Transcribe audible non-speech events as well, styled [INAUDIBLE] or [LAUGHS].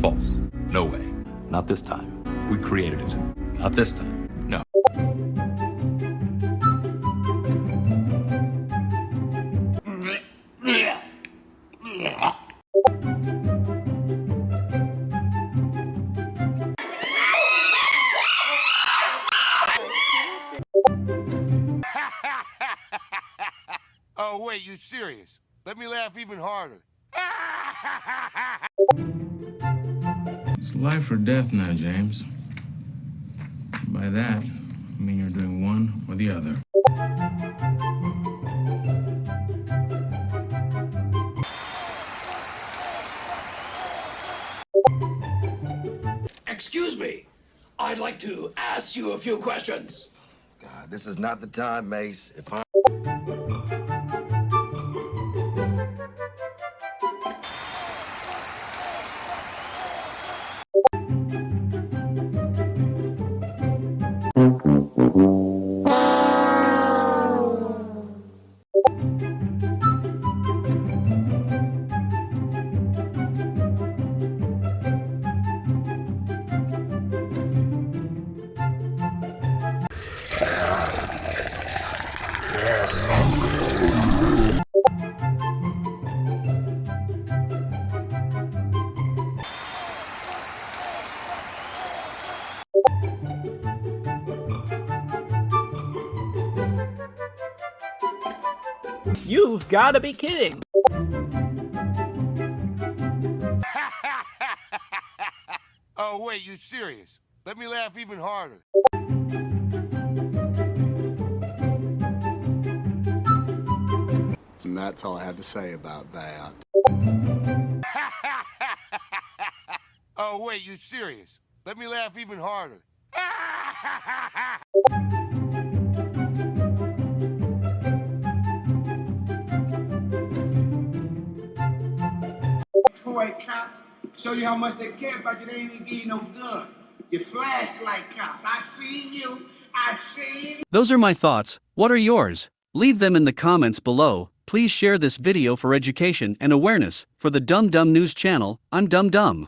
false. No way. Not this time. We created it. Not this time. No. [LAUGHS] oh, wait, you serious? Let me laugh even harder. [LAUGHS] It's life or death now, James. By that, I mean you're doing one or the other. Excuse me. I'd like to ask you a few questions. God, this is not the time, Mace. If I... You've got to be kidding! [LAUGHS] oh, wait, you serious? Let me laugh even harder. And that's all I have to say about that. [LAUGHS] oh, wait, you serious? Let me laugh even harder. [LAUGHS] toy cops show you how much they care about you. They ain't even give you no gun. Your flashlight cops. I seen you. I seen Those are my thoughts. What are yours? Leave them in the comments below. Please share this video for education and awareness. For the Dumb Dumb News channel, I'm Dumb Dumb.